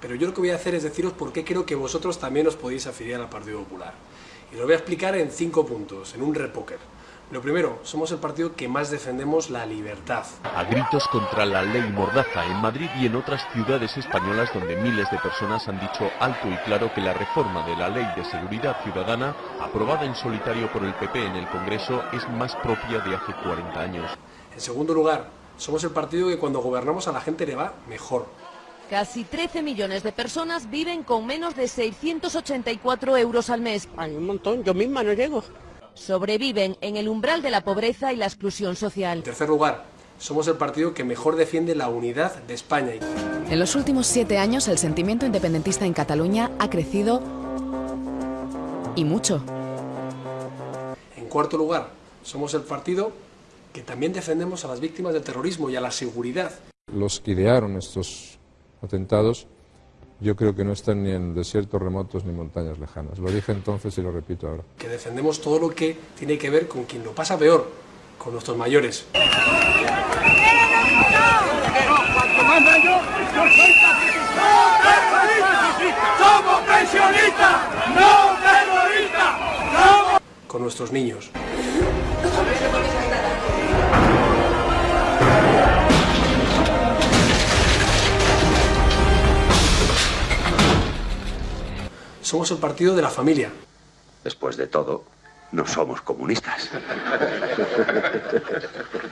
pero yo lo que voy a hacer es deciros por qué creo que vosotros también os podéis afiliar al Partido Popular. Y lo voy a explicar en cinco puntos, en un repóker. Lo primero, somos el partido que más defendemos la libertad. A gritos contra la ley Mordaza en Madrid y en otras ciudades españolas donde miles de personas han dicho alto y claro que la reforma de la Ley de Seguridad Ciudadana, aprobada en solitario por el PP en el Congreso, es más propia de hace 40 años. En segundo lugar, somos el partido que cuando gobernamos a la gente le va mejor. Casi 13 millones de personas viven con menos de 684 euros al mes. Hay un montón, yo misma no llego. Sobreviven en el umbral de la pobreza y la exclusión social. En tercer lugar, somos el partido que mejor defiende la unidad de España. En los últimos siete años el sentimiento independentista en Cataluña ha crecido y mucho. En cuarto lugar, somos el partido que también defendemos a las víctimas del terrorismo y a la seguridad. Los que idearon estos atentados yo creo que no están ni en desiertos remotos ni montañas lejanas. Lo dije entonces y lo repito ahora. Que defendemos todo lo que tiene que ver con quien lo pasa peor, con nuestros mayores. ¡Somos pensionistas! ¡No terroristas! Con nuestros niños. Somos el partido de la familia. Después de todo, no somos comunistas.